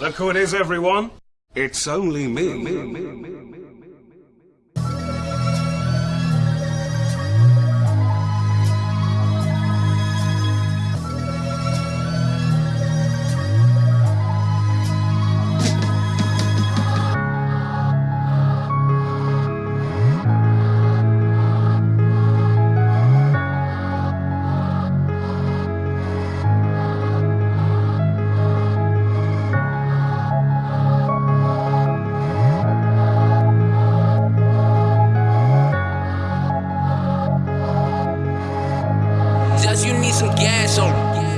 Look who it is, everyone. It's only me. just you need some gas on.